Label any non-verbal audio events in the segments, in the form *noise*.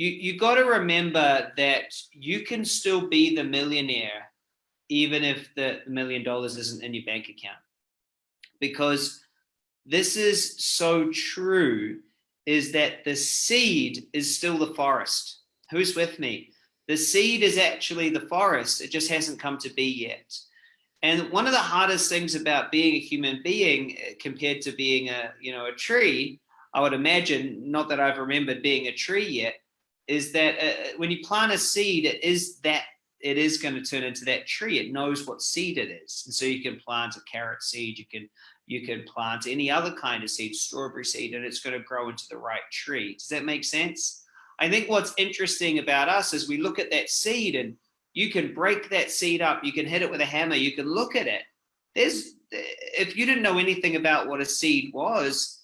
you you got to remember that you can still be the millionaire even if the million dollars isn't in your bank account. Because this is so true is that the seed is still the forest. Who's with me? The seed is actually the forest it just hasn't come to be yet. And one of the hardest things about being a human being eh, compared to being a you know a tree i would imagine not that i've remembered being a tree yet is that uh, uh, when you plant a seed, it is that it is going to turn into that tree. It knows what seed it is, and so you can plant a carrot seed. You can you can plant any other kind of seed, strawberry seed, and it's going to grow into the right tree. Does that make sense? I think what's interesting about us is we look at that seed and you can break that seed up. You can hit it with a hammer. You can look at it. There's if you didn't know anything about what a seed was,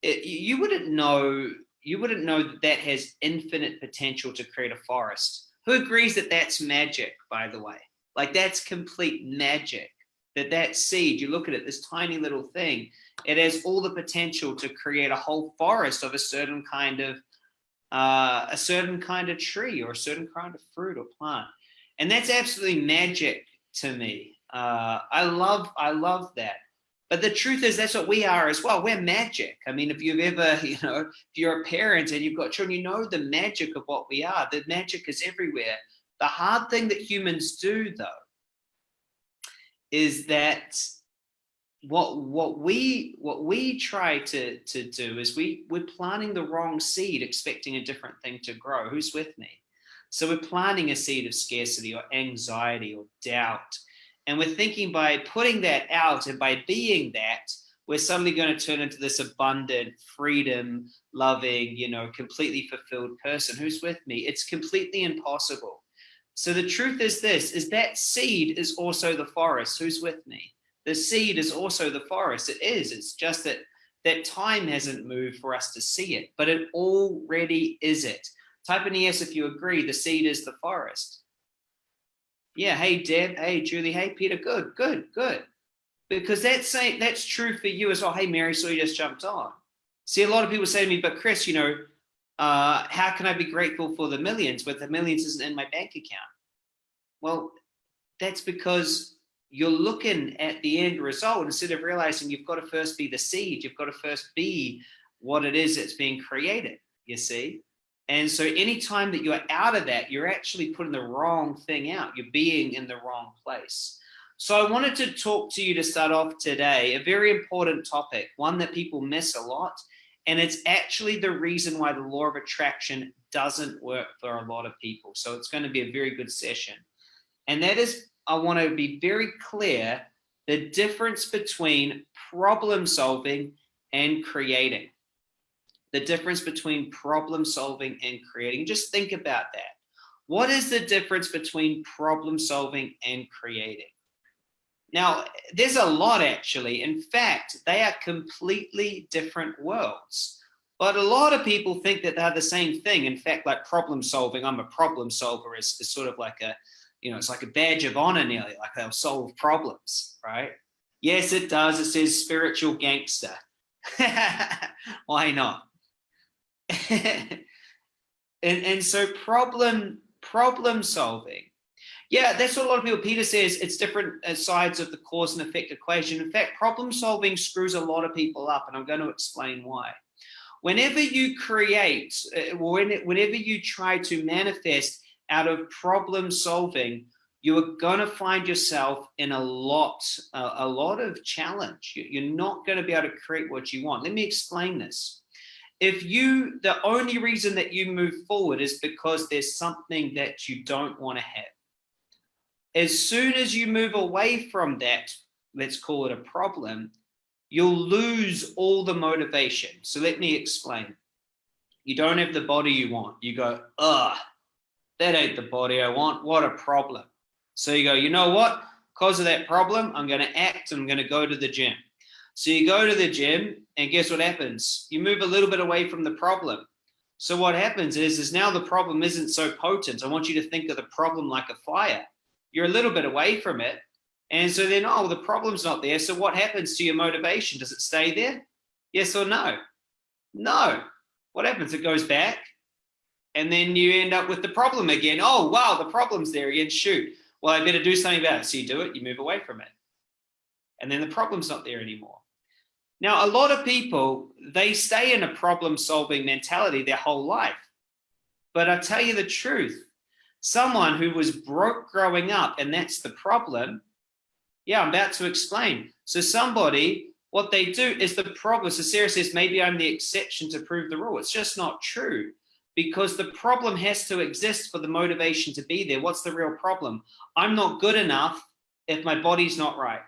it, you wouldn't know you wouldn't know that that has infinite potential to create a forest. Who agrees that that's magic, by the way? Like that's complete magic. That that seed, you look at it, this tiny little thing, it has all the potential to create a whole forest of a certain kind of uh, a certain kind of tree or a certain kind of fruit or plant, and that's absolutely magic to me. Uh, I love I love that. But the truth is that's what we are as well. We're magic. I mean, if you've ever, *laughs* you know, if you're a parent and you've got children, you know the magic of what we are. The magic is everywhere. The hard thing that humans do though, is that what what we what we try to to do is we we're planting the wrong seed expecting a different thing to grow who's with me so we're planting a seed of scarcity or anxiety or doubt and we're thinking by putting that out and by being that, we're suddenly going to turn into this abundant, freedom loving, you know, completely fulfilled person. Who's with me? It's completely impossible. So the truth is this, is that seed is also the forest. Who's with me? The seed is also the forest. It is. It's just that that time hasn't moved for us to see it, but it already is it. Type in yes if you agree, the seed is the forest. Yeah, hey Deb, hey Julie, hey Peter, good, good, good. Because that's that's true for you as well. Hey Mary, so you just jumped on. See, a lot of people say to me, but Chris, you know, uh, how can I be grateful for the millions, but the millions isn't in my bank account? Well, that's because you're looking at the end result instead of realizing you've got to first be the seed, you've got to first be what it is that's being created, you see? And so anytime that you're out of that, you're actually putting the wrong thing out. You're being in the wrong place. So I wanted to talk to you to start off today, a very important topic, one that people miss a lot. And it's actually the reason why the law of attraction doesn't work for a lot of people. So it's going to be a very good session. And that is, I want to be very clear, the difference between problem solving and creating the difference between problem solving and creating. Just think about that. What is the difference between problem solving and creating? Now, there's a lot actually. In fact, they are completely different worlds. But a lot of people think that they're the same thing. In fact, like problem solving, I'm a problem solver is, is sort of like a, you know, it's like a badge of honor nearly, like they'll solve problems, right? Yes, it does. It says spiritual gangster. *laughs* Why not? *laughs* and and so problem problem solving. Yeah that's what a lot of people peter says it's different uh, sides of the cause and effect equation. In fact problem solving screws a lot of people up and i'm going to explain why. Whenever you create uh, whenever you try to manifest out of problem solving you are going to find yourself in a lot a lot of challenge. You're not going to be able to create what you want. Let me explain this if you, the only reason that you move forward is because there's something that you don't want to have. As soon as you move away from that, let's call it a problem, you'll lose all the motivation. So let me explain. You don't have the body you want. You go, ugh, that ain't the body I want. What a problem. So you go, you know what? Because of that problem, I'm going to act I'm going to go to the gym. So you go to the gym and guess what happens? You move a little bit away from the problem. So what happens is, is now the problem isn't so potent. I want you to think of the problem like a fire. You're a little bit away from it. And so then, oh, the problem's not there. So what happens to your motivation? Does it stay there? Yes or no? No. What happens? It goes back And then you end up with the problem again. Oh, wow, the problem's there again. Shoot. Well, I better do something about it. So you do it, you move away from it. And then the problem's not there anymore. Now, a lot of people, they stay in a problem solving mentality their whole life. But I tell you the truth, someone who was broke growing up, and that's the problem. Yeah, I'm about to explain. So somebody what they do is the problem. So Sarah says, maybe I'm the exception to prove the rule. It's just not true because the problem has to exist for the motivation to be there. What's the real problem? I'm not good enough if my body's not right.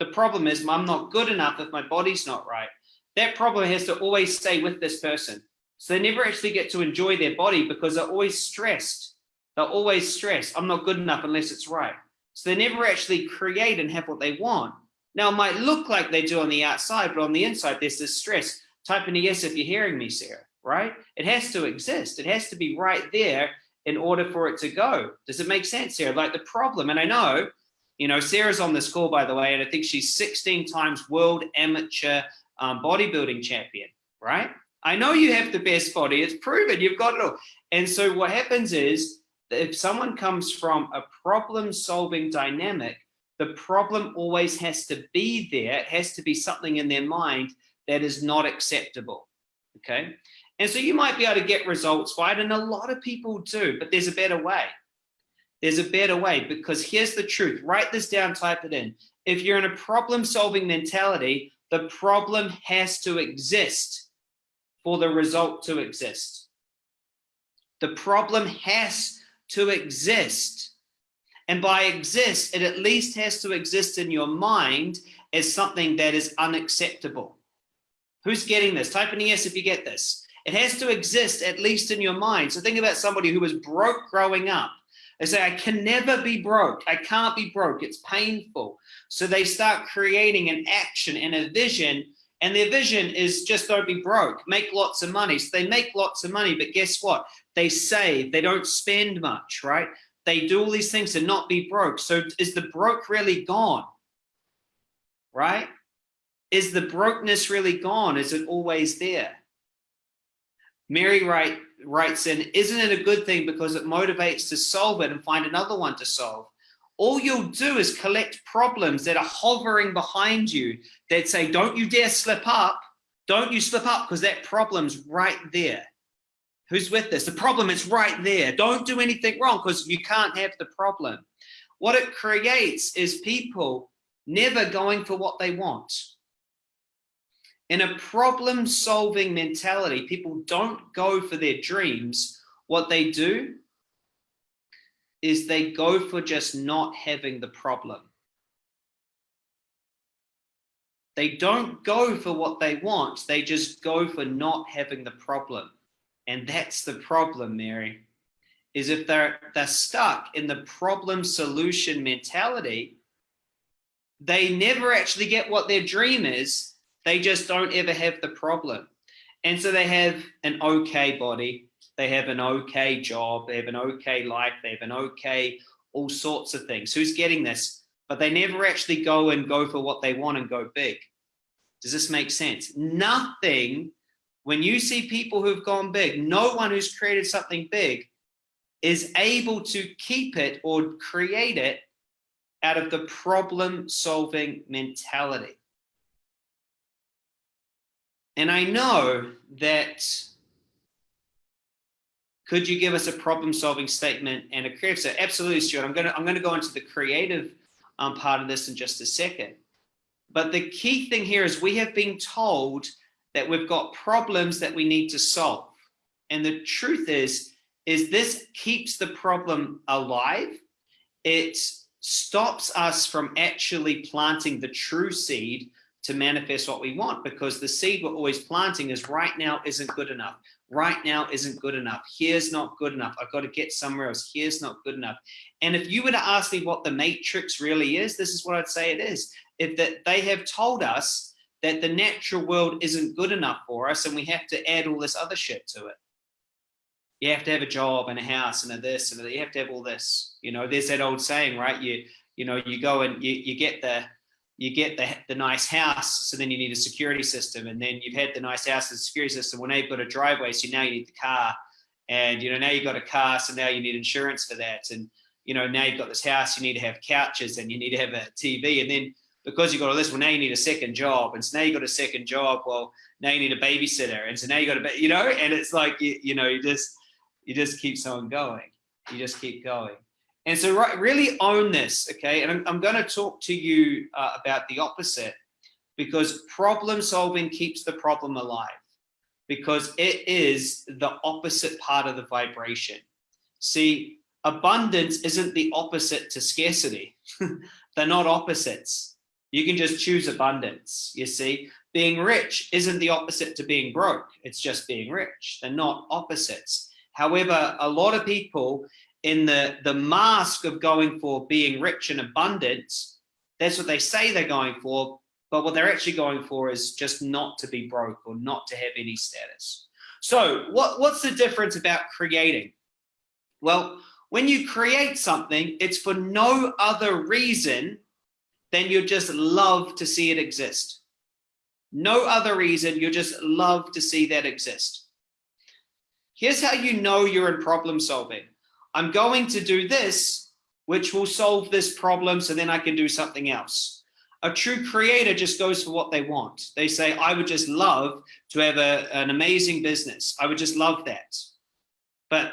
The problem is I'm not good enough if my body's not right. That problem has to always stay with this person. So they never actually get to enjoy their body because they're always stressed. They're always stressed. I'm not good enough unless it's right. So they never actually create and have what they want. Now, it might look like they do on the outside, but on the inside, there's this stress. Type in a yes if you're hearing me, Sarah, right? It has to exist. It has to be right there in order for it to go. Does it make sense, Sarah? Like the problem, and I know, you know, Sarah's on this call, by the way, and I think she's 16 times world amateur um, bodybuilding champion, right? I know you have the best body. It's proven. You've got it all. And so what happens is if someone comes from a problem solving dynamic, the problem always has to be there. It has to be something in their mind that is not acceptable. Okay. And so you might be able to get results, right? And a lot of people do, but there's a better way. There's a better way because here's the truth. Write this down, type it in. If you're in a problem solving mentality, the problem has to exist for the result to exist. The problem has to exist and by exist, it at least has to exist in your mind as something that is unacceptable. Who's getting this? Type in yes if you get this. It has to exist at least in your mind. So think about somebody who was broke growing up. They say, I can never be broke. I can't be broke. It's painful. So they start creating an action and a vision. And their vision is just don't be broke, make lots of money. So they make lots of money, but guess what? They save, they don't spend much, right? They do all these things to not be broke. So is the broke really gone? Right? Is the brokenness really gone? Is it always there? Mary Wright writes in, isn't it a good thing because it motivates to solve it and find another one to solve? All you'll do is collect problems that are hovering behind you that say, don't you dare slip up. Don't you slip up because that problem's right there. Who's with this? The problem is right there. Don't do anything wrong because you can't have the problem. What it creates is people never going for what they want. In a problem solving mentality, people don't go for their dreams. What they do is they go for just not having the problem. They don't go for what they want. They just go for not having the problem. And that's the problem, Mary, is if they're, they're stuck in the problem solution mentality, they never actually get what their dream is. They just don't ever have the problem. And so they have an okay body, they have an okay job, they have an okay life, they have an okay, all sorts of things. Who's getting this? But they never actually go and go for what they want and go big. Does this make sense? Nothing when you see people who've gone big, no one who's created something big is able to keep it or create it out of the problem solving mentality. And I know that could you give us a problem solving statement and a creative so absolutely stuart i'm going to i'm going to go into the creative um, part of this in just a second but the key thing here is we have been told that we've got problems that we need to solve. And the truth is, is this keeps the problem alive. It stops us from actually planting the true seed to manifest what we want because the seed we're always planting is right now isn't good enough. Right now isn't good enough. Here's not good enough. I've got to get somewhere else. Here's not good enough. And if you were to ask me what the matrix really is, this is what I'd say it is. If that they have told us that the natural world isn't good enough for us and we have to add all this other shit to it. You have to have a job and a house and a this and a, you have to have all this. You know, there's that old saying, right? You you know, you go and you, you get the you get the, the nice house, so then you need a security system, and then you've had the nice house and security system. When they put a driveway, so now you need the car, and you know now you've got a car so now you need insurance for that and you know now you've got this house you need to have couches and you need to have a tv and then because you've got all this well now you need a second job and so now you got a second job well now you need a babysitter and so now you got a you know? And it's like you, you know you just you just keep on going. You just keep going and so right, really own this okay and i'm, I'm going to talk to you uh, about the opposite because problem solving keeps the problem alive because it is the opposite part of the vibration. See, abundance isn't the opposite to scarcity. *laughs* They're not opposites. You can just choose abundance, you see. Being rich isn't the opposite to being broke. It's just being rich. They're not opposites. However, a lot of people in the, the mask of going for being rich and abundance, that's what they say they're going for, but what they're actually going for is just not to be broke or not to have any status. So what, what's the difference about creating? Well, when you create something, it's for no other reason than you just love to see it exist. No other reason, you just love to see that exist. Here's how you know you're in problem solving. I'm going to do this, which will solve this problem, so then I can do something else. A true creator just goes for what they want. They say, I would just love to have a, an amazing business. I would just love that. But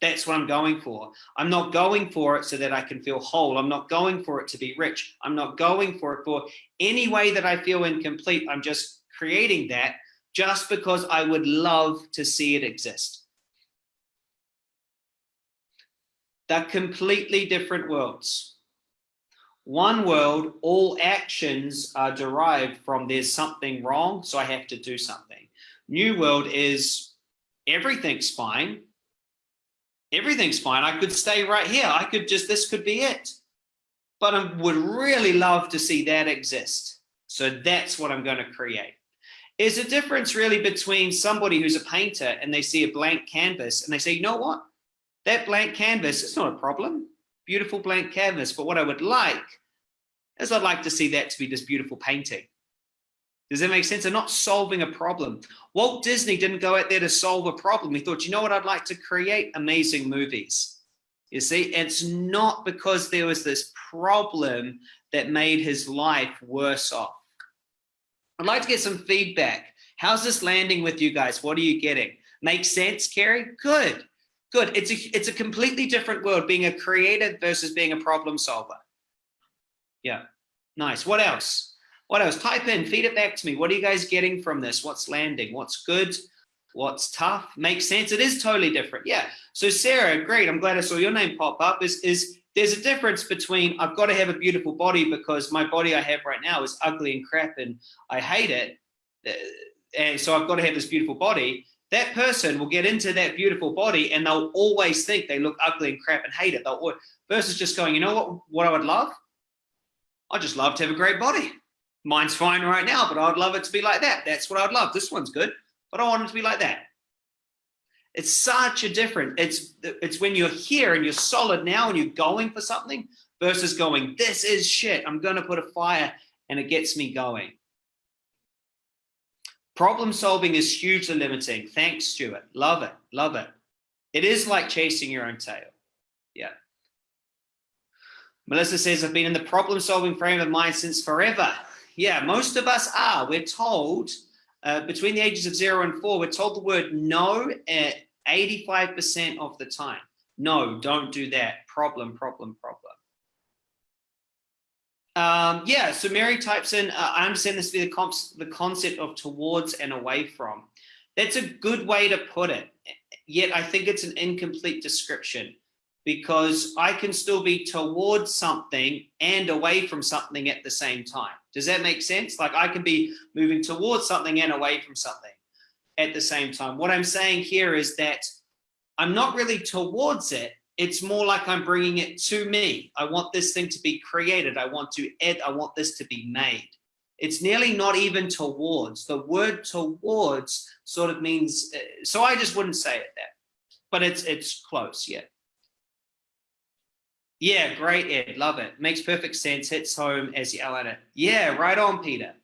that's what I'm going for. I'm not going for it so that I can feel whole. I'm not going for it to be rich. I'm not going for it for any way that I feel incomplete. I'm just creating that just because I would love to see it exist. They're completely different worlds. One world, all actions are derived from there's something wrong, so I have to do something. New world is everything's fine. Everything's fine. I could stay right here. I could just, this could be it. But I would really love to see that exist. So that's what I'm going to create. Is a difference really between somebody who's a painter and they see a blank canvas and they say, you know what? That blank canvas, it's not a problem beautiful blank canvas. But what I would like is I'd like to see that to be this beautiful painting. Does that make sense? They're not solving a problem. Walt Disney didn't go out there to solve a problem. He thought, you know what, I'd like to create amazing movies. You see, it's not because there was this problem that made his life worse off. I'd like to get some feedback. How's this landing with you guys? What are you getting? Make sense, Carrie? Good. Good. It's a, it's a completely different world being a creator versus being a problem solver. Yeah. Nice. What else? What else? Type in, feed it back to me. What are you guys getting from this? What's landing? What's good? What's tough? Makes sense. It is totally different. Yeah. So Sarah, great. I'm glad I saw your name pop up. Is, is there's a difference between I've got to have a beautiful body because my body I have right now is ugly and crap and I hate it. Uh, and so I've got to have this beautiful body that person will get into that beautiful body and they'll always think they look ugly and crap and hate it. They'll versus just going, you know what, what I would love? I just love to have a great body. Mine's fine right now, but I'd love it to be like that. That's what I'd love. This one's good, but I want it to be like that. It's such a difference. It's it's when you're here and you're solid now and you're going for something versus going, this is shit. I'm gonna put a fire and it gets me going. Problem solving is hugely limiting. Thanks, Stuart. Love it. Love it. It is like chasing your own tail. Yeah. Melissa says, I've been in the problem solving frame of mind since forever. Yeah, most of us are. We're told uh, between the ages of zero and four, we're told the word no at 85% of the time. No, don't do that. Problem, problem, problem. Um, yeah, so Mary types in, uh, I understand this to be the, the concept of towards and away from. That's a good way to put it. Yet I think it's an incomplete description because I can still be towards something and away from something at the same time. Does that make sense? Like I can be moving towards something and away from something at the same time. What I'm saying here is that I'm not really towards it, it's more like I'm bringing it to me. I want this thing to be created. I want to add, I want this to be made. It's nearly not even towards. The word towards sort of means, uh, so I just wouldn't say it that, but it's, it's close, yeah. Yeah, great, Ed. Love it. Makes perfect sense. Hits home as you at it. Yeah, right on, Peter.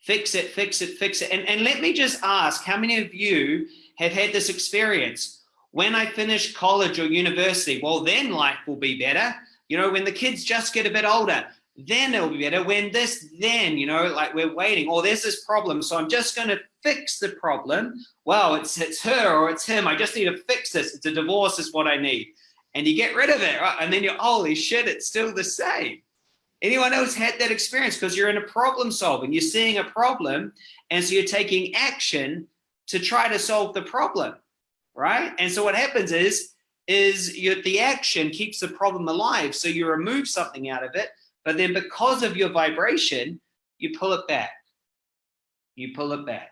Fix it, fix it, fix it. And, and let me just ask, how many of you have had this experience. When I finish college or university, well, then life will be better. You know, when the kids just get a bit older, then it'll be better. When this, then, you know, like we're waiting, or there's this problem, so I'm just going to fix the problem. Well, it's, it's her or it's him. I just need to fix this. It's a divorce is what I need. And you get rid of it, right? And then you're, holy shit, it's still the same. Anyone else had that experience? Because you're in a problem solving, you're seeing a problem, and so you're taking action to try to solve the problem, right? And so what happens is, is you, the action keeps the problem alive. So you remove something out of it, but then because of your vibration, you pull it back. You pull it back.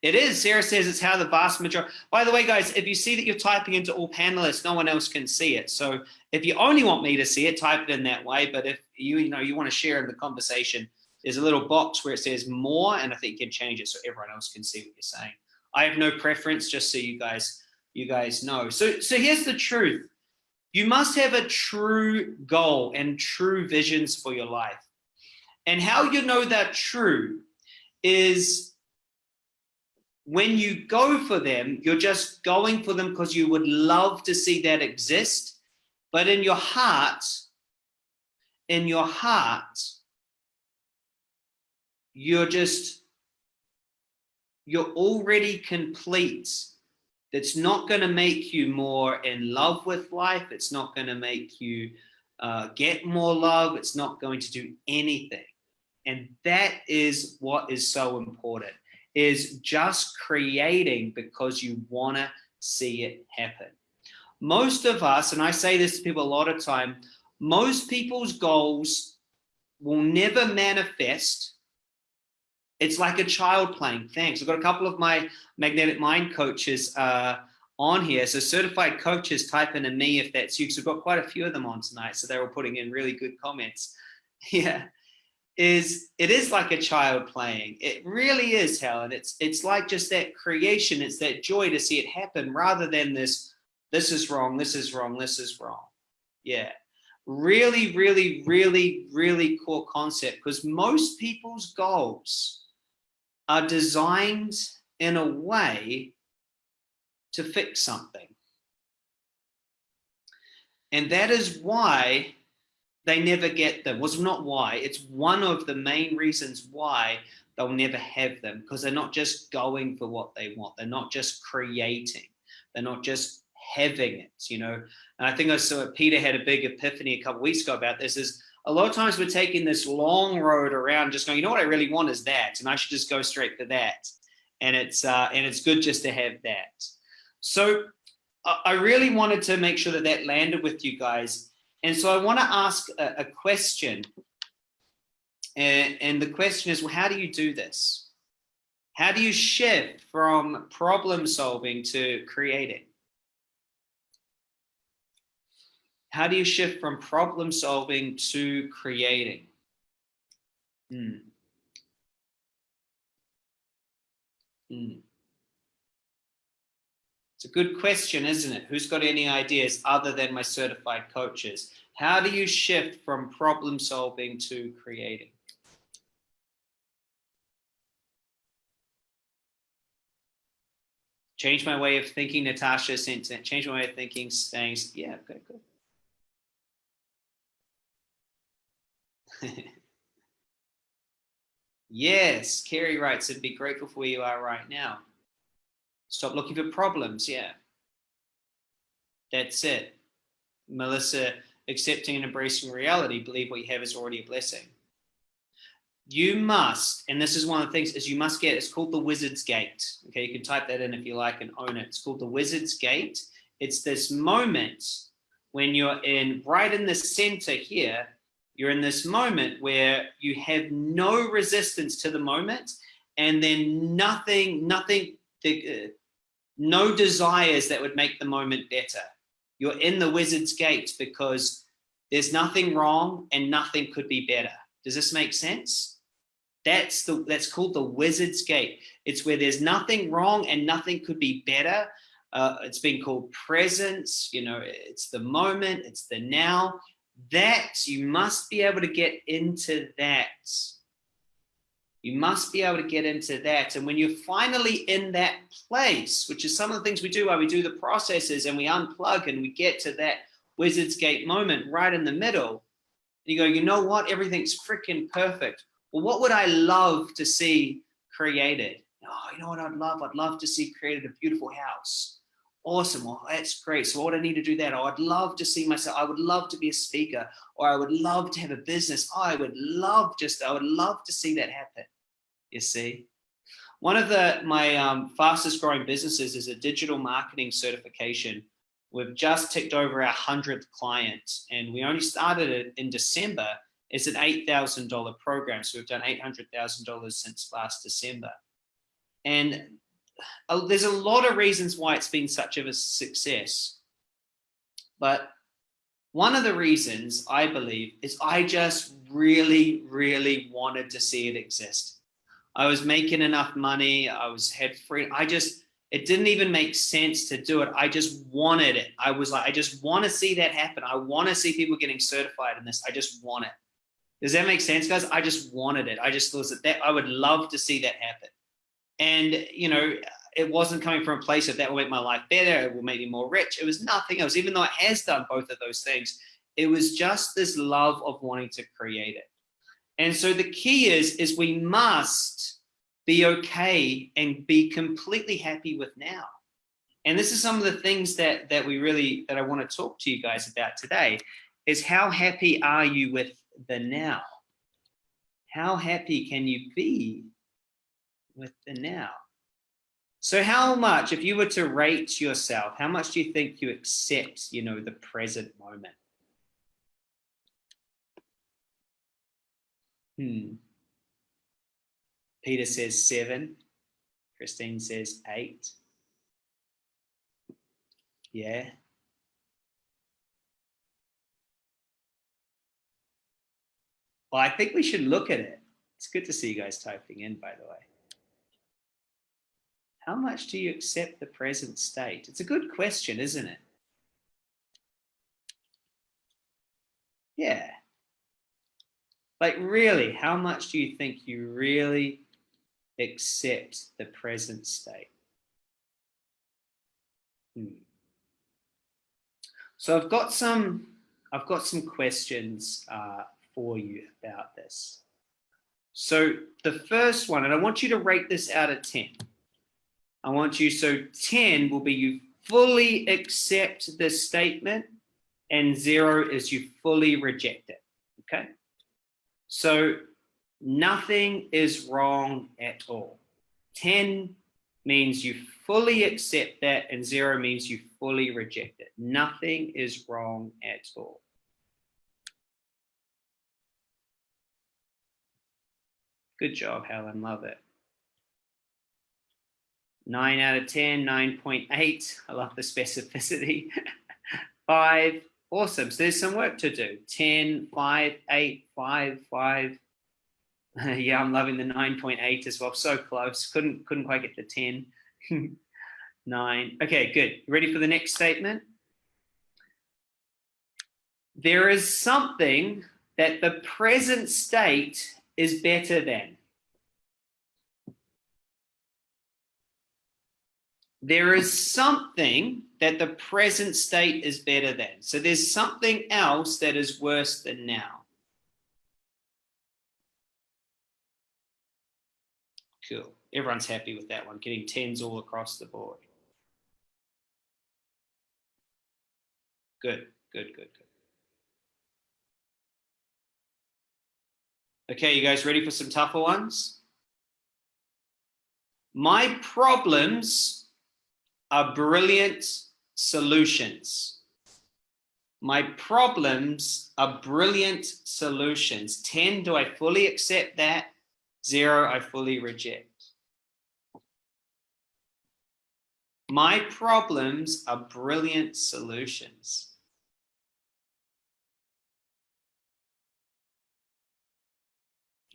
It is, Sarah says it's how the vast majority, by the way, guys, if you see that you're typing into all panelists, no one else can see it. So if you only want me to see it, type it in that way. But if you, you know, you want to share in the conversation, there's a little box where it says more, and I think you can change it so everyone else can see what you're saying. I have no preference, just so you guys, you guys know. So, so here's the truth. You must have a true goal and true visions for your life. And how you know that true is when you go for them, you're just going for them because you would love to see that exist. But in your heart, in your heart, you're just, you're already complete. That's not going to make you more in love with life. It's not going to make you uh, get more love. It's not going to do anything. And that is what is so important is just creating because you want to see it happen. Most of us, and I say this to people a lot of time, most people's goals will never manifest. It's like a child playing. Thanks. I've got a couple of my magnetic mind coaches uh, on here. So certified coaches, type in a me if that's you. Because we've got quite a few of them on tonight. So they're all putting in really good comments. *laughs* Yeah is it is like a child playing. It really is, Helen. It's it's like just that creation. It's that joy to see it happen rather than this, this is wrong, this is wrong, this is wrong. Yeah. Really, really, really, really core concept because most people's goals are designed in a way to fix something. And that is why they never get them. Was not why. It's one of the main reasons why they'll never have them because they're not just going for what they want. They're not just creating. They're not just having it, you know. And I think I saw Peter had a big epiphany a couple weeks ago about this is a lot of times we're taking this long road around just going, you know what I really want is that. And I should just go straight for that. And it's, uh, and it's good just to have that. So I really wanted to make sure that that landed with you guys and so I want to ask a, a question. And, and the question is, well, how do you do this? How do you shift from problem solving to creating? How do you shift from problem solving to creating? Hmm. Hmm. It's a good question, isn't it? Who's got any ideas other than my certified coaches? How do you shift from problem solving to creating? Change my way of thinking, Natasha sent change my way of thinking, saying, yeah, okay, good. *laughs* yes, Kerry writes, and be grateful for where you are right now. Stop looking for problems. Yeah. That's it. Melissa, accepting and embracing reality, believe what you have is already a blessing. You must, and this is one of the things, is you must get, it's called the Wizard's Gate. Okay, you can type that in if you like and own it. It's called the Wizard's Gate. It's this moment when you're in, right in the center here, you're in this moment where you have no resistance to the moment and then nothing, nothing, the, no desires that would make the moment better. You're in the wizard's gate because there's nothing wrong and nothing could be better. Does this make sense? That's the that's called the wizard's gate. It's where there's nothing wrong and nothing could be better. Uh, it's been called presence. You know, it's the moment. It's the now. That you must be able to get into that. You must be able to get into that. And when you're finally in that place, which is some of the things we do while we do the processes and we unplug and we get to that Wizard's Gate moment right in the middle, you go, you know what? Everything's freaking perfect. Well, what would I love to see created? Oh, you know what I'd love? I'd love to see created a beautiful house. Awesome. Well, that's great. So what do I need to do that? Oh, I'd love to see myself. I would love to be a speaker or I would love to have a business. Oh, I would love just, I would love to see that happen. You see? One of the my um, fastest growing businesses is a digital marketing certification. We've just ticked over our 100th client and we only started it in December. It's an $8,000 program. So we've done $800,000 since last December. And uh, there's a lot of reasons why it's been such of a success. But one of the reasons I believe is I just really, really wanted to see it exist. I was making enough money. I was head free. I just, it didn't even make sense to do it. I just wanted it. I was like, I just want to see that happen. I want to see people getting certified in this. I just want it. Does that make sense, guys? I just wanted it. I just thought that, that I would love to see that happen. And, you know, it wasn't coming from a place of that will make my life better, it will make me more rich. It was nothing else, even though it has done both of those things. It was just this love of wanting to create it. And so the key is, is we must be okay and be completely happy with now. And this is some of the things that, that we really, that I want to talk to you guys about today is how happy are you with the now? How happy can you be with the now? So how much, if you were to rate yourself, how much do you think you accept, you know, the present moment? Hmm. Peter says seven. Christine says eight. Yeah. Well, I think we should look at it. It's good to see you guys typing in, by the way. How much do you accept the present state? It's a good question, isn't it? Yeah. Like really, how much do you think you really accept the present state? Hmm. So I've got some, I've got some questions uh, for you about this. So the first one, and I want you to rate this out of 10. I want you, so 10 will be you fully accept this statement and zero is you fully reject it, okay? So nothing is wrong at all. 10 means you fully accept that and zero means you fully reject it. Nothing is wrong at all. Good job, Helen, love it. 9 out of 10, 9.8. I love the specificity. *laughs* 5, awesome. So there's some work to do. 10, 5, 8, 5, 5. *laughs* yeah, I'm loving the 9.8 as well. So close. Couldn't, couldn't quite get the 10. *laughs* 9. Okay, good. Ready for the next statement? There is something that the present state is better than. There is something that the present state is better than. So there's something else that is worse than now. Cool. Everyone's happy with that one, getting tens all across the board. Good, good, good, good. Okay, you guys ready for some tougher ones? My problems are brilliant solutions. My problems are brilliant solutions. 10, do I fully accept that? Zero, I fully reject. My problems are brilliant solutions.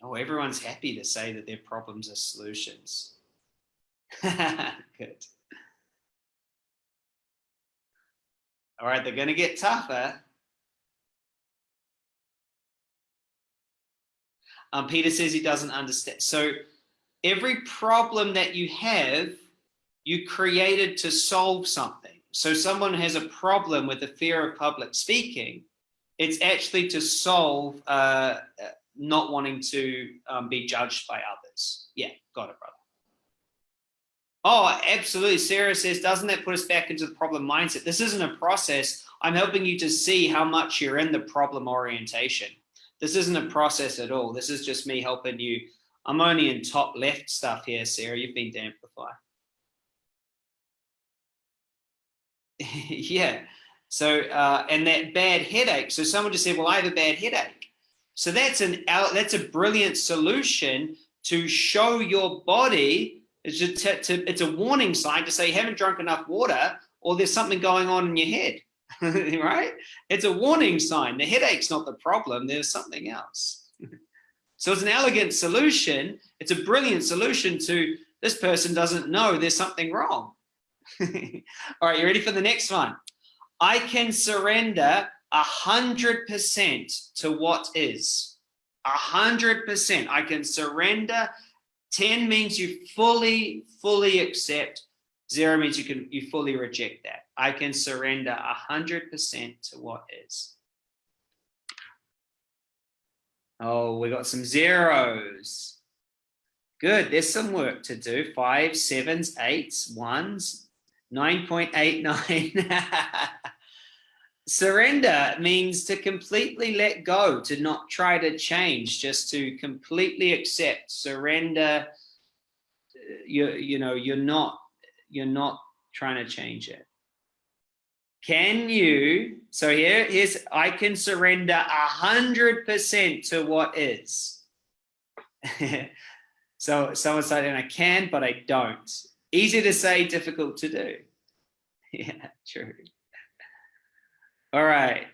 Oh, everyone's happy to say that their problems are solutions. *laughs* Good. All right, they're going to get tougher. Um, Peter says he doesn't understand. So every problem that you have, you created to solve something. So someone has a problem with the fear of public speaking, it's actually to solve uh, not wanting to um, be judged by others. Yeah, got it, brother. Oh, absolutely. Sarah says, doesn't that put us back into the problem mindset? This isn't a process. I'm helping you to see how much you're in the problem orientation. This isn't a process at all. This is just me helping you. I'm only in top left stuff here, Sarah. You've been to Amplify. *laughs* yeah. So, uh, and that bad headache. So someone just said, well, I have a bad headache. So that's an that's a brilliant solution to show your body. It's, just to, it's a warning sign to say you haven't drunk enough water or there's something going on in your head, *laughs* right? It's a warning sign. The headache's not the problem. There's something else. *laughs* so it's an elegant solution. It's a brilliant solution to this person doesn't know there's something wrong. *laughs* All right, you ready for the next one? I can surrender a hundred percent to what is. A hundred percent. I can surrender. 10 means you fully, fully accept. Zero means you can you fully reject that. I can surrender a hundred percent to what is. Oh, we got some zeros. Good, there's some work to do. Five, sevens, eights, ones, 9.89. *laughs* Surrender means to completely let go, to not try to change, just to completely accept, surrender. Uh, you, you know, you're not, you're not trying to change it. Can you, so here, here's, I can surrender a hundred percent to what is. *laughs* so someone saying I can, but I don't. Easy to say, difficult to do. *laughs* Yeah, true. All right.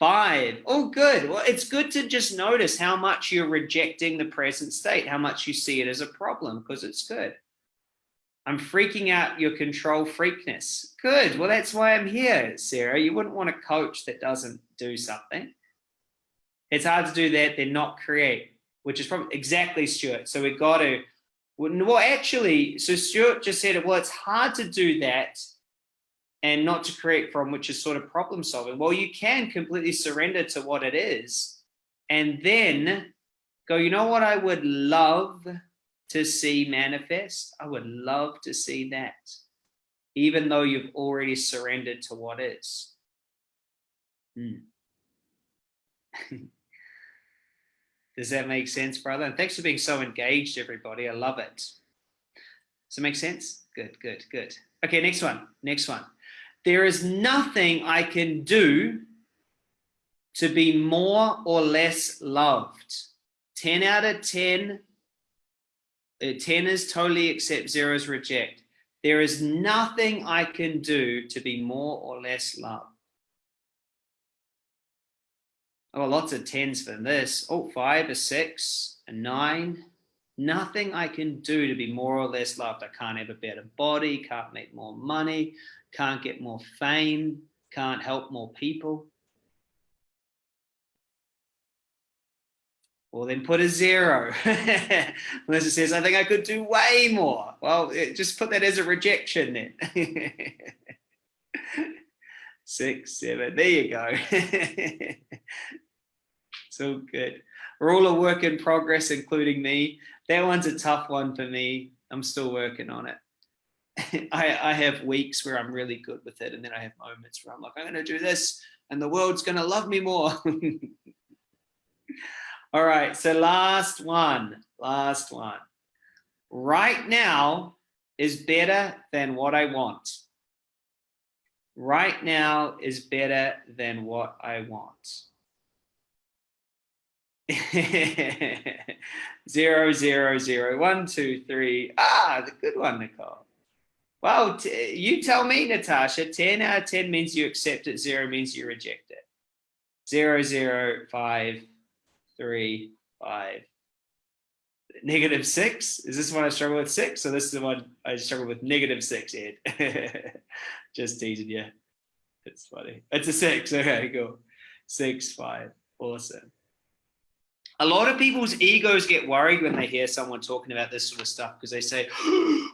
Five. Oh, good. Well, it's good to just notice how much you're rejecting the present state, how much you see it as a problem, because it's good. I'm freaking out your control freakness. Good. Well, that's why I'm here, Sarah. You wouldn't want a coach that doesn't do something. It's hard to do that, then not create, which is probably exactly Stuart. So we've got to, well, actually, so Stuart just said, it well, it's hard to do that and not to create from, which is sort of problem solving. Well, you can completely surrender to what it is and then go, you know what I would love to see manifest? I would love to see that, even though you've already surrendered to what is. Hmm. *laughs* Does that make sense, brother? And thanks for being so engaged, everybody. I love it. Does it make sense? Good, good, good. Okay, next one. Next one. There is nothing I can do to be more or less loved. 10 out of 10, uh, 10 is totally accept, zero is reject. There is nothing I can do to be more or less loved. Oh, lots of tens for this. Oh, five, a six, a nine. Nothing I can do to be more or less loved. I can't have a better body, can't make more money, can't get more fame, can't help more people. Well, then put a zero. *laughs* Melissa says, I think I could do way more. Well, just put that as a rejection then. *laughs* Six, seven, there you go. *laughs* so good. We're all a work in progress, including me. That one's a tough one for me. I'm still working on it. *laughs* I, I have weeks where I'm really good with it. And then I have moments where I'm like, I'm going to do this and the world's going to love me more. *laughs* All right. So last one, last one. Right now is better than what I want. Right now is better than what I want. *laughs* zero, zero, zero, one, two, three. Ah, the good one, Nicole. Well, you tell me, Natasha, 10 out of 10 means you accept it, zero means you reject it. Zero, zero, five, three, five. Negative six, is this one I struggle with six? So this is the one I struggle with negative six, Ed. *laughs* Just teasing you. It's funny. It's a six, okay, cool. Six, five, awesome. A lot of people's egos get worried when they hear someone talking about this sort of stuff because they say, *gasps*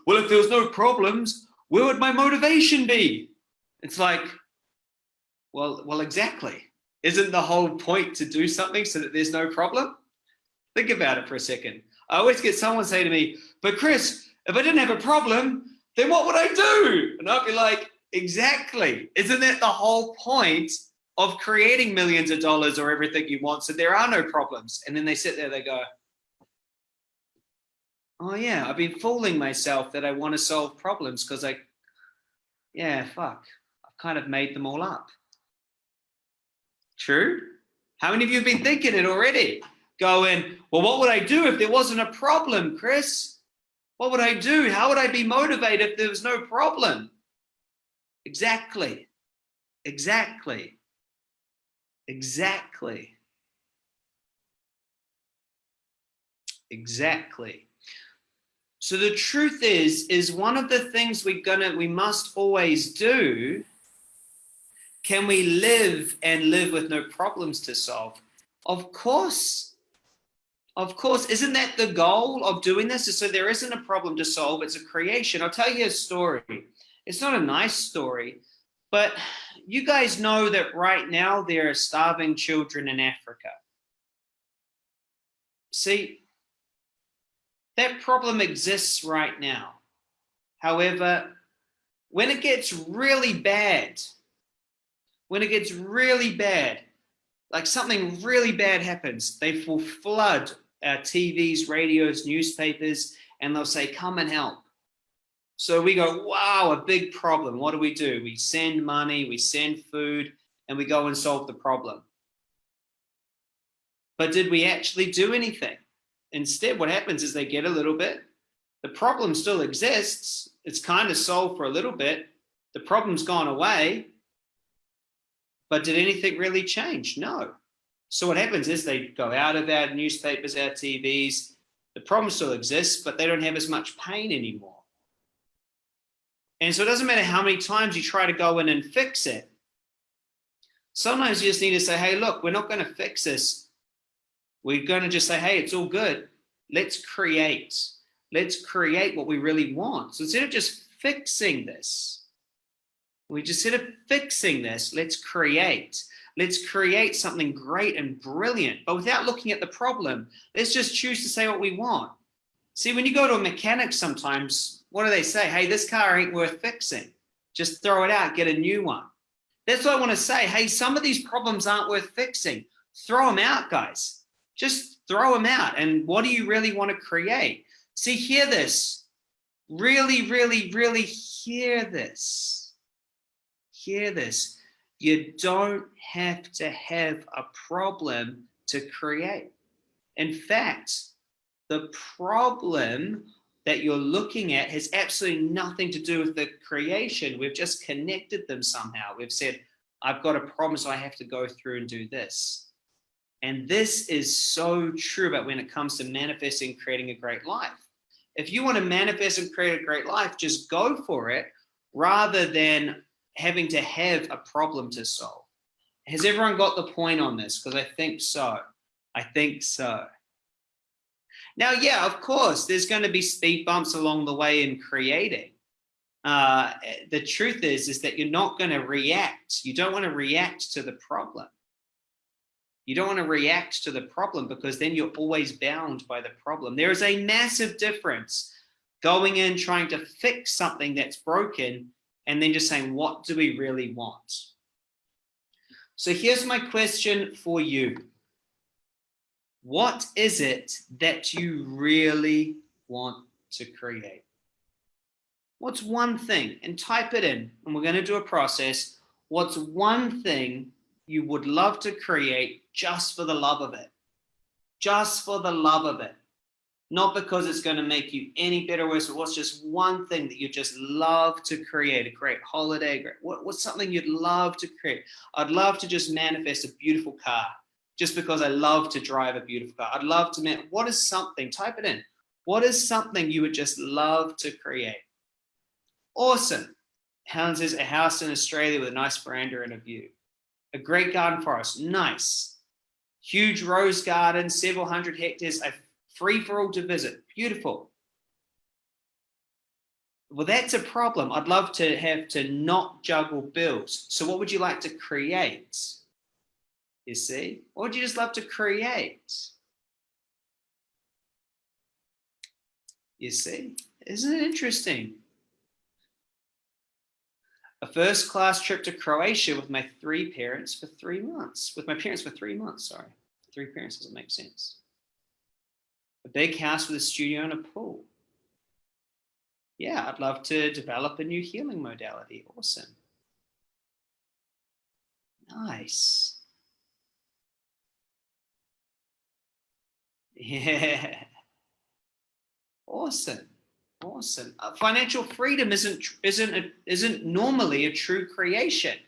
well, if there was no problems, where would my motivation be? It's like, well, well, exactly. Isn't the whole point to do something so that there's no problem? Think about it for a second. I always get someone say to me, but Chris, if I didn't have a problem, then what would I do? And I'd be like, exactly. Isn't that the whole point of creating millions of dollars or everything you want so there are no problems? And then they sit there, they go, oh yeah, I've been fooling myself that I want to solve problems because I, yeah, fuck, I've kind of made them all up. True? How many of you have been thinking it already? Going, well, what would I do if there wasn't a problem, Chris? What would I do? How would I be motivated if there was no problem? Exactly. Exactly. Exactly. Exactly. So the truth is, is one of the things we're gonna, we must always do can we live and live with no problems to solve? Of course. Of course. Isn't that the goal of doing this? Is so there isn't a problem to solve. It's a creation. I'll tell you a story. It's not a nice story, but you guys know that right now there are starving children in Africa. See, that problem exists right now. However, when it gets really bad, when it gets really bad, like something really bad happens, they will flood our TVs, radios, newspapers, and they'll say, come and help. So we go, wow, a big problem. What do we do? We send money, we send food, and we go and solve the problem. But did we actually do anything? Instead, what happens is they get a little bit. The problem still exists. It's kind of solved for a little bit. The problem's gone away, but did anything really change? No. So what happens is they go out of our newspapers, our TVs, the problem still exists, but they don't have as much pain anymore. And so it doesn't matter how many times you try to go in and fix it. Sometimes you just need to say, hey, look, we're not going to fix this. We're going to just say, hey, it's all good. Let's create. Let's create what we really want. So instead of just fixing this, we just instead of fixing this, let's create. Let's create something great and brilliant, but without looking at the problem. Let's just choose to say what we want. See, when you go to a mechanic sometimes, what do they say? Hey, this car ain't worth fixing. Just throw it out, get a new one. That's what I want to say. Hey, some of these problems aren't worth fixing. Throw them out, guys. Just throw them out. And what do you really want to create? See, hear this. Really, really, really hear this hear this. You don't have to have a problem to create. In fact, the problem that you're looking at has absolutely nothing to do with the creation. We've just connected them somehow. We've said, I've got a problem, so I have to go through and do this. And this is so true about when it comes to manifesting, creating a great life. If you want to manifest and create a great life, just go for it rather than having to have a problem to solve. Has everyone got the point on this? Because I think so. I think so. Now, yeah, of course, there's going to be speed bumps along the way in creating. Uh, the truth is, is that you're not going to react. You don't want to react to the problem. You don't want to react to the problem because then you're always bound by the problem. There is a massive difference going in trying to fix something that's broken and then just saying, what do we really want? So here's my question for you. What is it that you really want to create? What's one thing? And type it in, and we're going to do a process. What's one thing you would love to create just for the love of it? Just for the love of it not because it's going to make you any better or worse, but what's just one thing that you just love to create, a great holiday, great, what, what's something you'd love to create? I'd love to just manifest a beautiful car just because I love to drive a beautiful car. I'd love to, man, what is something, type it in. What is something you would just love to create? Awesome. Helen says a house in Australia with a nice veranda and a view. A great garden forest, nice. huge rose garden, several hundred hectares, a free for all to visit. Beautiful. Well, that's a problem. I'd love to have to not juggle bills. So what would you like to create? You see? Or would you just love to create? You see? Isn't it interesting? A first class trip to Croatia with my three parents for three months. With my parents for three months, sorry. Three parents doesn't make sense. A big house with a studio and a pool yeah, I'd love to develop a new healing modality. Awesome. Nice. Yeah. Awesome. Awesome. Uh, financial freedom isn't isn't a, isn't normally a true creation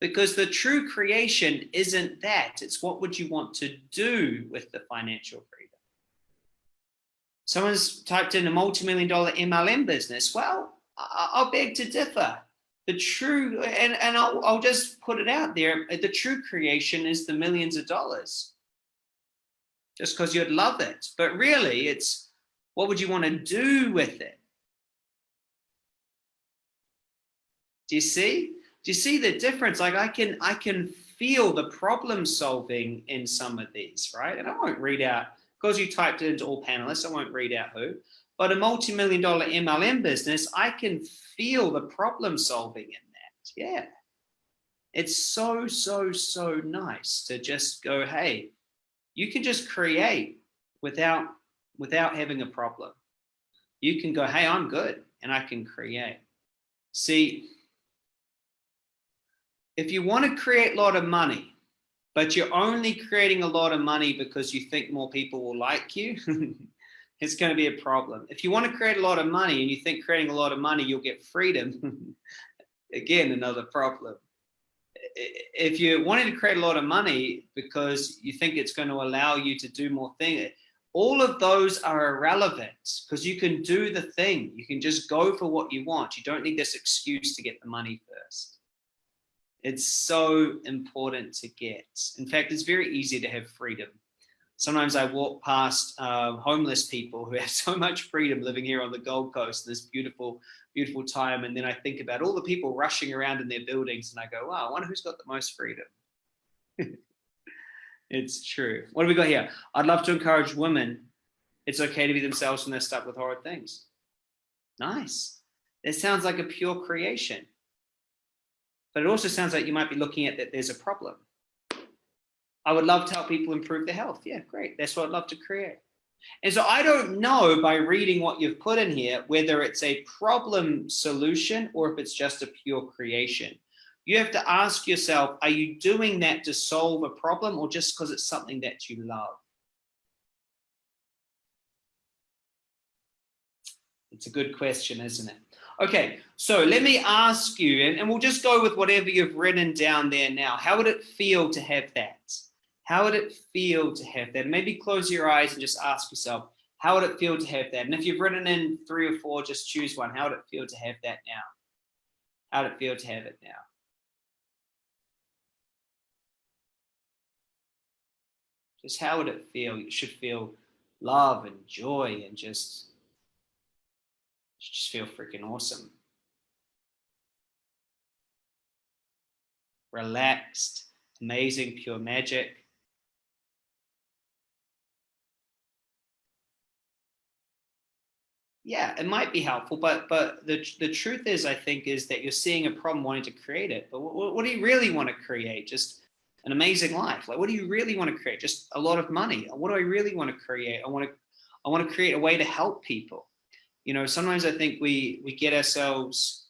because the true creation isn't that. It's what would you want to do with the financial freedom. Someone's typed in a multi-million dollar MLM business. Well, I'll beg to differ. The true, and, and I'll, I'll just put it out there, the true creation is the millions of dollars. Just because you'd love it. But really, it's what would you want to do with it? Do you see? Do you see the difference? Like I can, I can feel the problem solving in some of these, right? And I won't read out because you typed it into all panelists, I won't read out who, but a multi-million dollar MLM business, I can feel the problem solving in that. Yeah. It's so, so, so nice to just go, hey, you can just create without, without having a problem. You can go, hey, I'm good and I can create. See, if you want to create a lot of money, but you're only creating a lot of money because you think more people will like you, *laughs* it's going to be a problem. If you want to create a lot of money and you think creating a lot of money, you'll get freedom, *laughs* again, another problem. If you're wanting to create a lot of money because you think it's going to allow you to do more things, all of those are irrelevant because you can do the thing. You can just go for what you want. You don't need this excuse to get the money first. It's so important to get. In fact, it's very easy to have freedom. Sometimes I walk past uh, homeless people who have *laughs* so much freedom living here on the Gold Coast, this beautiful, beautiful time. And then I think about all the people rushing around in their buildings and I go, wow, I wonder who's got the most freedom. *laughs* it's true. What do we got here? I'd love to encourage women. It's okay to be themselves when they're stuck with horrid things. Nice. It sounds like a pure creation but it also sounds like you might be looking at that there's a problem. I would love to help people improve their health. Yeah, great. That's what I'd love to create. And so I don't know by reading what you've put in here, whether it's a problem solution or if it's just a pure creation. You have to ask yourself, are you doing that to solve a problem or just because it's something that you love? It's a good question, isn't it? Okay, so let me ask you, and, and we'll just go with whatever you've written down there now. How would it feel to have that? How would it feel to have that? Maybe close your eyes and just ask yourself, how would it feel to have that? And if you've written in three or four, just choose one. How would it feel to have that now? How would it feel to have it now? Just how would it feel? You should feel love and joy and just just feel freaking awesome. Relaxed, amazing, pure magic. Yeah, it might be helpful, but but the the truth is, I think, is that you're seeing a problem, wanting to create it. But what, what do you really want to create? Just an amazing life. Like, what do you really want to create? Just a lot of money. What do I really want to create? I want to I want to create a way to help people you know, sometimes I think we we get ourselves,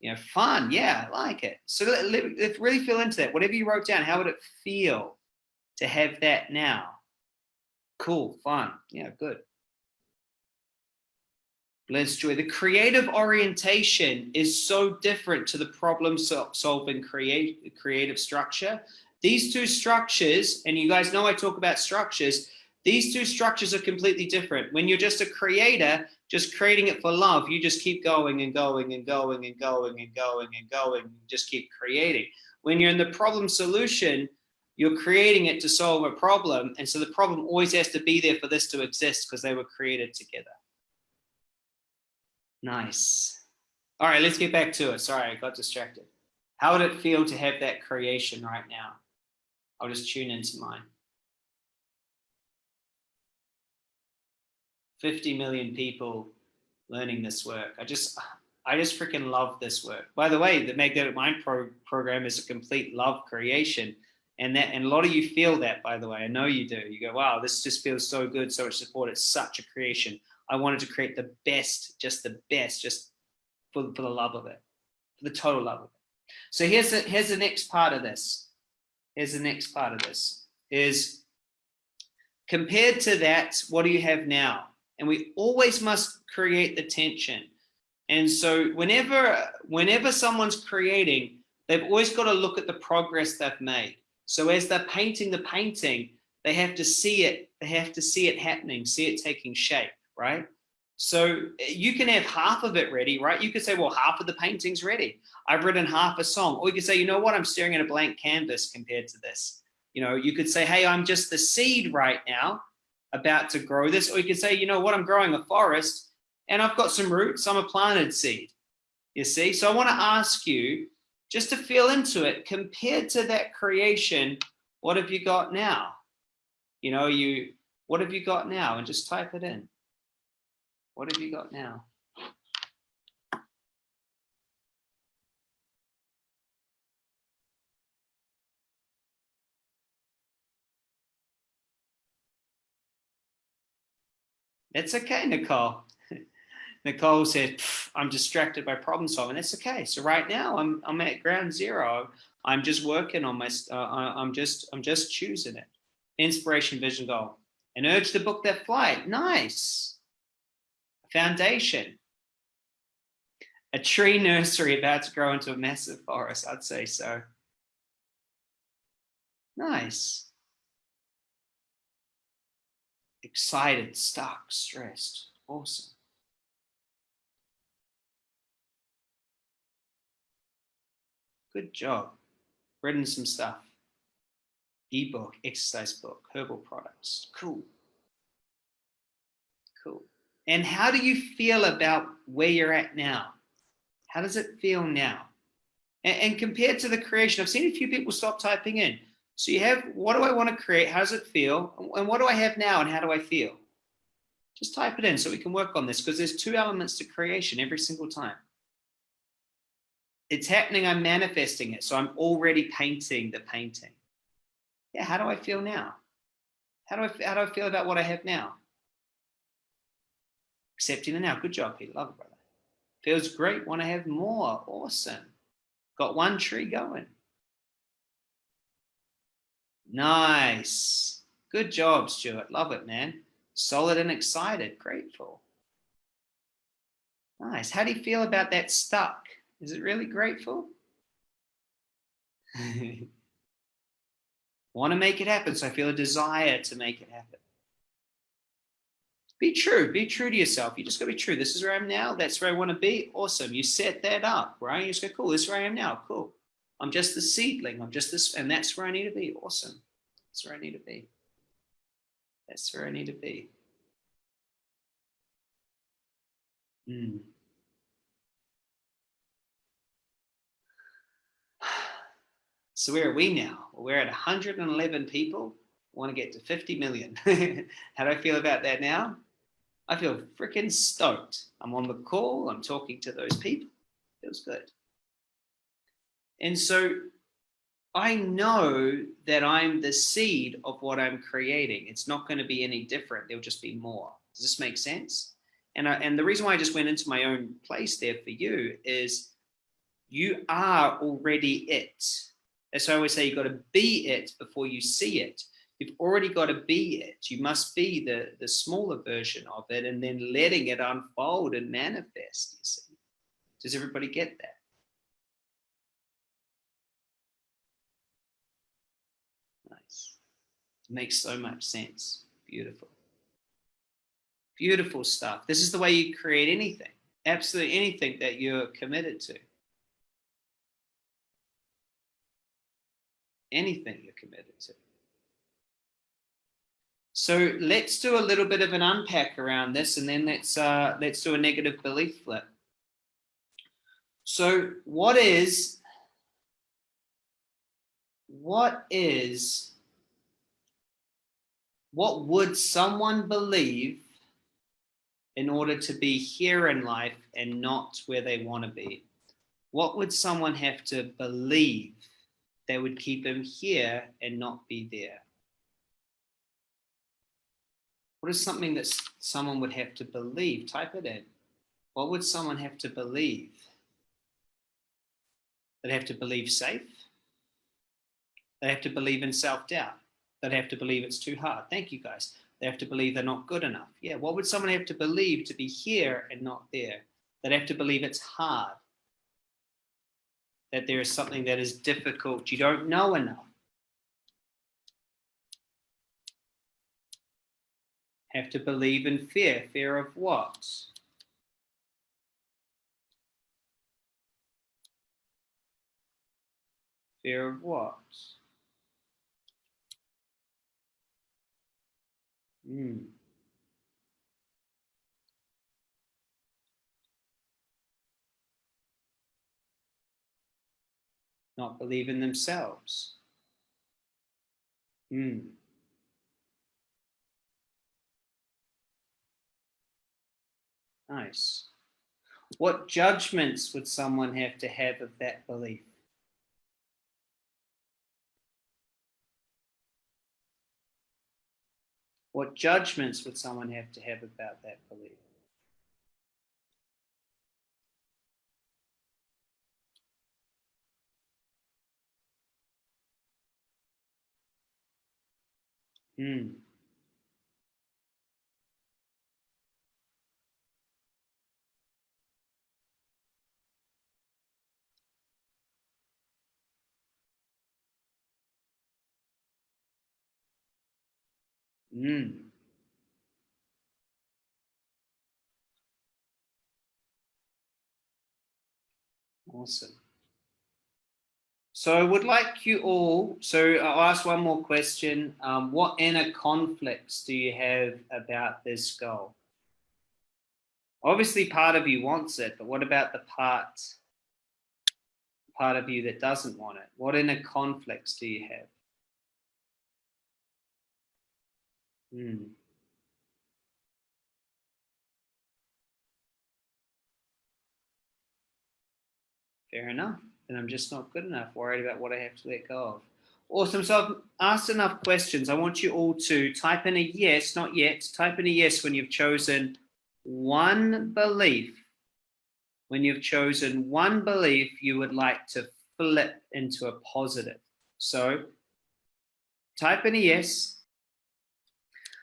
you know, fun. Yeah, I like it. So let, let, let's really feel into that. Whatever you wrote down, how would it feel to have that now? Cool, fun. Yeah, good. Let's joy. The creative orientation is so different to the problem solving create, creative structure. These two structures, and you guys know I talk about structures, these two structures are completely different. When you're just a creator, just creating it for love, you just keep going and going and going and going and going and going and just keep creating. When you're in the problem solution, you're creating it to solve a problem. And so the problem always has to be there for this to exist because they were created together. Nice. All right, let's get back to it. Sorry, I got distracted. How would it feel to have that creation right now? I'll just tune into mine. 50 million people learning this work. I just, I just freaking love this work. By the way, the Magnetic Mind Pro program is a complete love creation. And that, and a lot of you feel that, by the way, I know you do. You go, wow, this just feels so good, so much support. It's such a creation. I wanted to create the best, just the best, just for, for the love of it, for the total love of it. So here's the, here's the next part of this. Here's the next part of this is compared to that, what do you have now? And we always must create the tension. And so whenever, whenever someone's creating, they've always got to look at the progress they've made. So as they're painting the painting, they have to see it, they have to see it happening, see it taking shape, right? So eh, you can have half of it ready, right? You could say, well, half of the painting's ready. I've written half a song. Or you could say, you know what? I'm staring at a blank canvas compared to this. You know, you could say, hey, I'm just the seed right now about to grow this. Or you could say, you know what? I'm growing a forest and I've got some roots. I'm a planted seed. You see? So I want to ask you just to feel into it compared to that creation. What have you got now? You know, you, what have you got now? And just type it in. What have you got now? It's okay, Nicole. *laughs* Nicole said, I'm distracted by problem solving. That's okay. So right now I'm, I'm at ground zero. I'm just working on my, uh, I'm just, I'm just choosing it. Inspiration, vision, goal. And urge to book that flight. Nice foundation. A tree nursery about to grow into a massive forest, I'd say so. Nice. Excited, stuck, stressed. Awesome. Good job. Written some stuff. Ebook, exercise book, herbal products. Cool. And how do you feel about where you're at now? How does it feel now? And, and compared to the creation, I've seen a few people stop typing in. So you have, what do I want to create? How does it feel? And what do I have now and how do I feel? Just type it in so we can work on this because there's two elements to creation every single time. It's happening, I'm manifesting it. So I'm already painting the painting. Yeah, how do I feel now? How do I, how do I feel about what I have now? Accepting the now. Good job, Peter. Love it, brother. Feels great. Want to have more. Awesome. Got one tree going. Nice. Good job, Stuart. Love it, man. Solid and excited. Grateful. Nice. How do you feel about that stuck? Is it really grateful? *laughs* Want to make it happen, so I feel a desire to make it happen. Be true. Be true to yourself. You just got to be true. This is where I am now. That's where I want to be. Awesome. You set that up, right? You just go, cool. This is where I am now. Cool. I'm just the seedling. I'm just this, and that's where I need to be. Awesome. That's where I need to be. That's where I need to be. Hmm. So where are we now? We're at 111 people. Want to get to 50 million. *laughs* How do I feel about that now? I feel freaking stoked. I'm on the call, I'm talking to those people. Feels good. And so I know that I'm the seed of what I'm creating. It's not going to be any different. There'll just be more. Does this make sense? And, I, and the reason why I just went into my own place there for you is you are already it. Why I always say you got to be it before you see it. You've already got to be it. You must be the, the smaller version of it and then letting it unfold and manifest, you see. Does everybody get that? Nice. It makes so much sense. Beautiful. Beautiful stuff. This is the way you create anything. Absolutely anything that you're committed to. anything you're committed to. So let's do a little bit of an unpack around this and then let's uh, let's do a negative belief flip. So what is what is what would someone believe in order to be here in life and not where they want to be? What would someone have to believe that would keep them here and not be there? What is something that someone would have to believe? Type it in. What would someone have to believe? They'd have to believe safe. They have to believe in self-doubt. They'd have to believe it's too hard. Thank you guys. They have to believe they're not good enough. Yeah, what would someone have to believe to be here and not there? They'd have to believe it's hard. That there is something that is difficult. You don't know enough. Have to believe in fear. Fear of what? Fear of what? Mm. Not believe in themselves. Mm. Nice. What judgments would someone have to have of that belief? What judgments would someone have to have about that belief? Hmm. Mm. Awesome. So I would like you all, so I'll ask one more question. Um, what inner conflicts do you have about this goal? Obviously part of you wants it, but what about the part, part of you that doesn't want it? What inner conflicts do you have? Hmm. Fair enough. And I'm just not good enough, worried about what I have to let go of. Awesome. So I've asked enough questions. I want you all to type in a yes, not yet, type in a yes when you've chosen one belief. When you've chosen one belief you would like to flip into a positive. So type in a yes.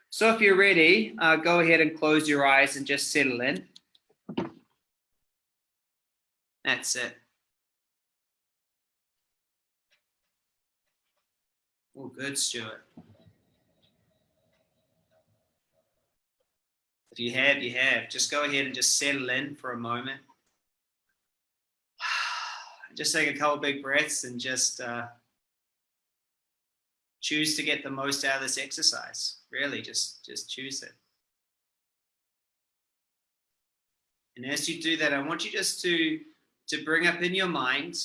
So if you're ready, uh, go ahead and close your eyes and just settle in. That's it. Oh, good, Stuart. If you have, you have. Just go ahead and just settle in for a moment. *sighs* Just take a couple big breaths and just uh, choose to get the most out of this exercise. Really, just, just choose it. And as you do that, I want you just to, to bring up in your mind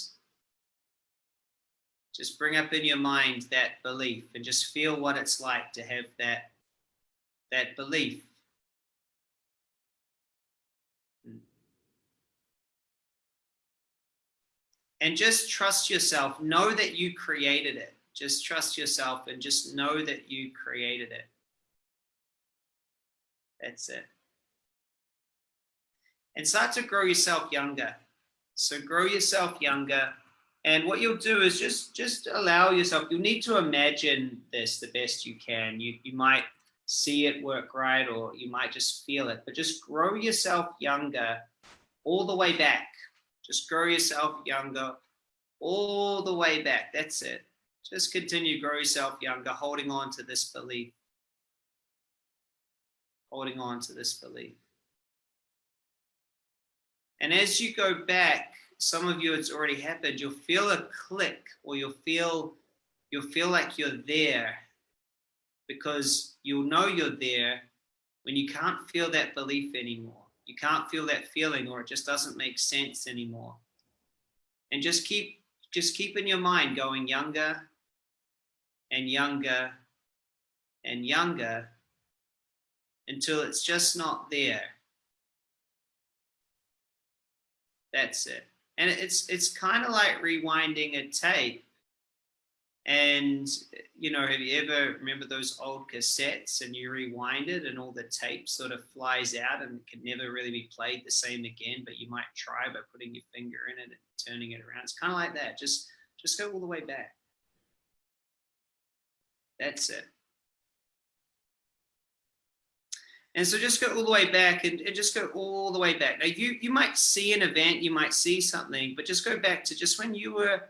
just bring up in your mind that belief and just feel what it's like to have that that belief. And just trust yourself. Know that you created it. Just trust yourself and just know that you created it that's it and start to grow yourself younger so grow yourself younger and what you'll do is just just allow yourself, you'll need to imagine this the best you can. You, you might see it work right, or you might just feel it, but just grow yourself younger all the way back. Just grow yourself younger all the way back. That's it. Just continue grow yourself younger, holding on to this belief. Holding on to this belief. And as you go back, some of you it's already happened, you'll feel a click or you'll feel you'll feel like you're there because you'll know you're there when you can't feel that belief anymore. You can't feel that feeling or it just doesn't make sense anymore. And just keep just keep in your mind going younger and younger and younger until it's just not there. That's it. And it's it's kind of like rewinding a tape. And you know, have you ever remember those old cassettes and you rewind it and all the tape sort of flies out and it can never really be played the same again, but you might try by putting your finger in it and turning it around. It's kind of like that. Just just go all the way back. That's it. And so just go all the way back and, and, just go all the way back. Now you, you might see an event, you might see something, but just go back to just when you were,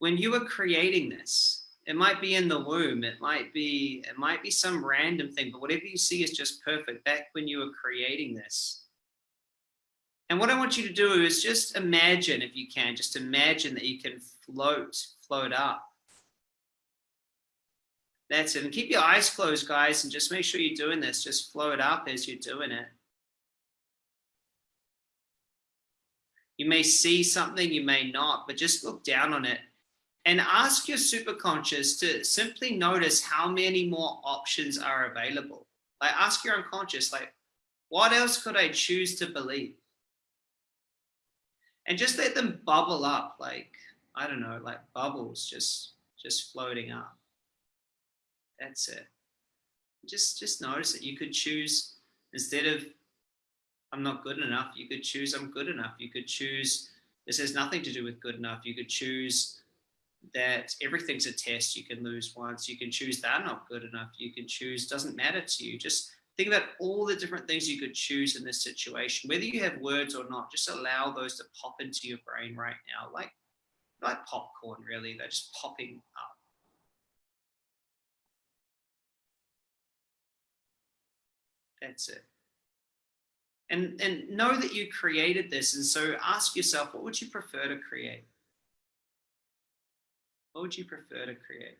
when you were creating this, it might be in the womb, it might be, it might be some random thing, but whatever you see is just perfect back when you were creating this. And what I want you to do is just imagine, if you can, just imagine that you can float, float up that's it. And keep your eyes closed, guys, and just make sure you're doing this. Just flow it up as you're doing it. You may see something, you may not, but just look down on it and ask your superconscious to simply notice how many more options are available. Like ask your unconscious, like, what else could I choose to believe? And just let them bubble up, like, I don't know, like bubbles just, just floating up. That's it. Just just notice that you could choose instead of I'm not good enough, you could choose I'm good enough. You could choose this has nothing to do with good enough. You could choose that everything's a test. You can lose once. You can choose that not good enough. You can choose doesn't matter to you. Just think about all the different things you could choose in this situation, whether you have words or not. Just allow those to pop into your brain right now, like like popcorn. Really, they're just popping up. That's it. And, and know that you created this. And so ask yourself, what would you prefer to create? What would you prefer to create?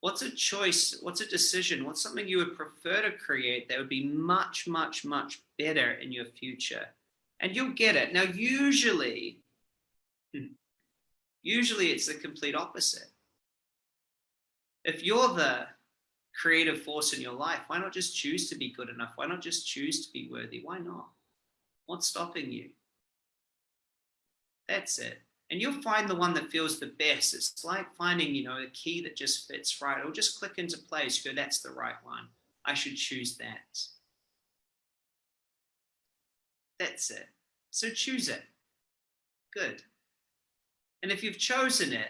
What's a choice? What's a decision? What's something you would prefer to create that would be much, much, much better in your future? And you'll get it. Now, usually, hmm, usually it's the complete opposite. If you're the creative force in your life, why not just choose to be good enough? Why not just choose to be worthy? Why not? What's stopping you? That's it. And you'll find the one that feels the best. It's like finding, you know, a key that just fits right. It'll just click into place. You Go, that's the right one. I should choose that. That's it. So choose it. Good. And if you've chosen it,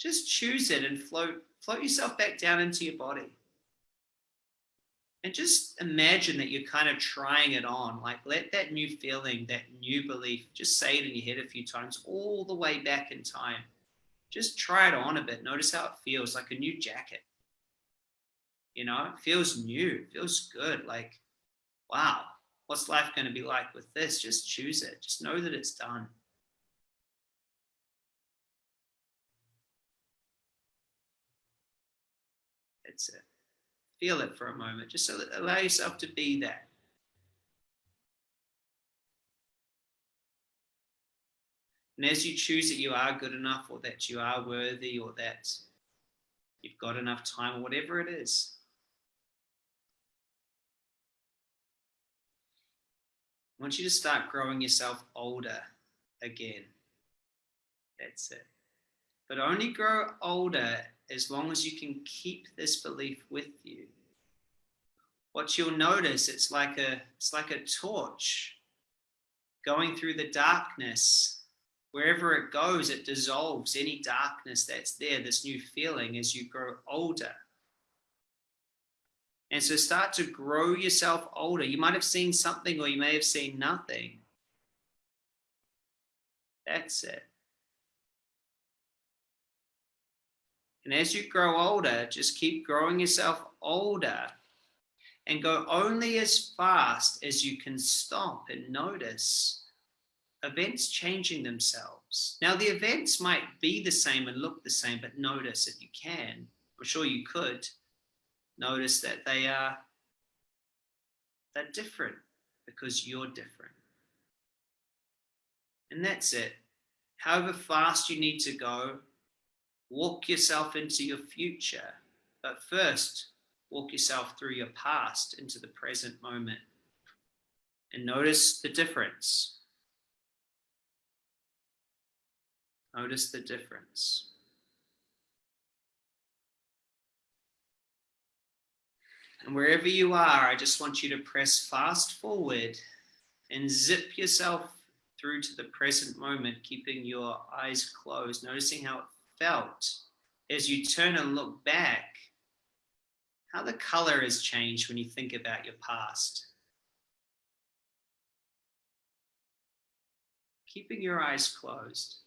just choose it and float float yourself back down into your body. And just imagine that you're kind of trying it on. Like let that new feeling, that new belief, just say it in your head a few times, all the way back in time. Just try it on a bit. Notice how it feels like a new jacket. You know, it feels new, it feels good. Like, wow, what's life going to be like with this? Just choose it. Just know that it's done. That's it. Feel it for a moment. Just allow yourself to be that. And as you choose that you are good enough or that you are worthy or that you've got enough time or whatever it is, I want you to start growing yourself older again. That's it. But only grow older as long as you can keep this belief with you. What you'll notice, it's like a, it's like a torch going through the darkness. Wherever it goes, it dissolves any darkness that's there, this new feeling as you grow older. And so start to grow yourself older. You might have seen something or you may have seen nothing. That's it. And as you grow older, just keep growing yourself older and go only as fast as you can stop and notice events changing themselves. Now, the events might be the same and look the same, but notice if you can, I'm sure you could, notice that they are they're different because you're different. And that's it. However fast you need to go, walk yourself into your future. But first, walk yourself through your past into the present moment. And notice the difference. Notice the difference. And wherever you are, I just want you to press fast forward and zip yourself through to the present moment, keeping your eyes closed, noticing how it felt as you turn and look back, how the color has changed when you think about your past. Keeping your eyes closed.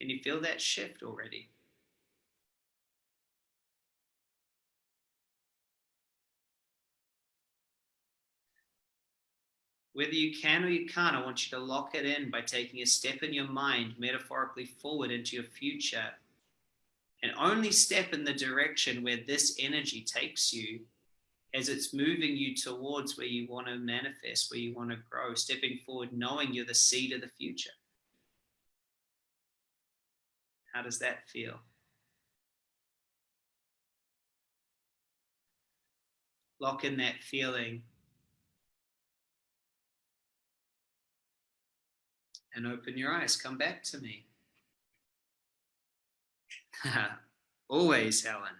Can you feel that shift already? Whether you can or you can't, I want you to lock it in by taking a step in your mind, metaphorically forward into your future. And only step in the direction where this energy takes you as it's moving you towards where you want to manifest, where you want to grow, stepping forward, knowing you're the seed of the future. How does that feel? Lock in that feeling and open your eyes. Come back to me. *laughs* Always, Helen.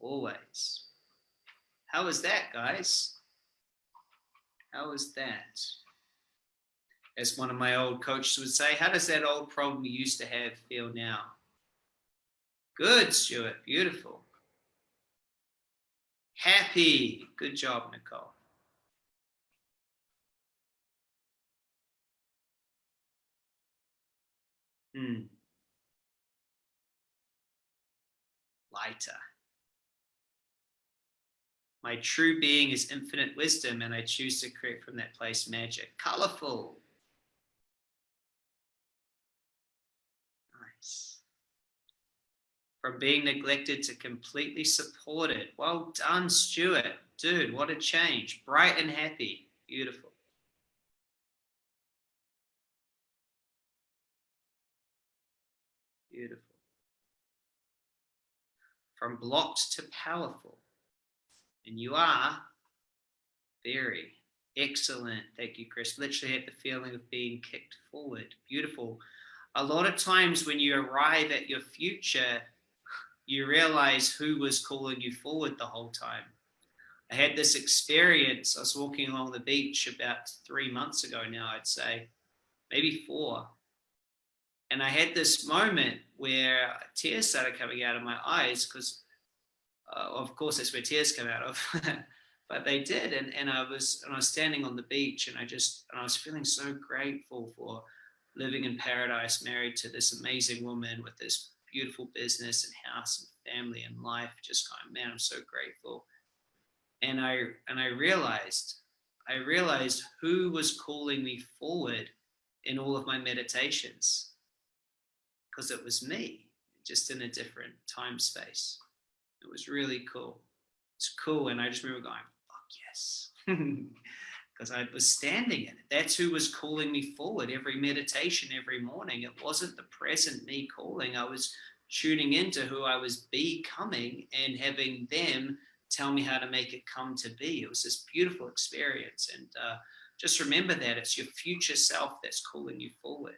Always. How was that, guys? How was that? As one of my old coaches would say, how does that old problem you used to have feel now? Good, Stuart. Beautiful. Happy. Good job, Nicole. Hmm. Lighter. My true being is infinite wisdom, and I choose to create from that place magic. Colorful. Nice. From being neglected to completely supported. Well done, Stuart. Dude, what a change. Bright and happy. Beautiful. From blocked to powerful. And you are very excellent. Thank you, Chris. Literally had the feeling of being kicked forward. Beautiful. A lot of times when you arrive at your future, you realize who was calling you forward the whole time. I had this experience. I was walking along the beach about three months ago now, I'd say, maybe four. And I had this moment where tears started coming out of my eyes because, uh, of course, that's where tears come out of. *laughs* but they did, and and I was and I was standing on the beach, and I just and I was feeling so grateful for living in paradise, married to this amazing woman with this beautiful business and house and family and life. Just going, man, I'm so grateful. And I and I realized, I realized who was calling me forward in all of my meditations because it was me, just in a different time space. It was really cool. It's cool. And I just remember going, fuck yes. *laughs* Because I was standing in it. That's who was calling me forward every meditation, every morning. It wasn't the present me calling. I was tuning into who I was becoming and having them tell me how to make it come to be. It was this beautiful experience. And uh, just remember that it's your future self that's calling you forward.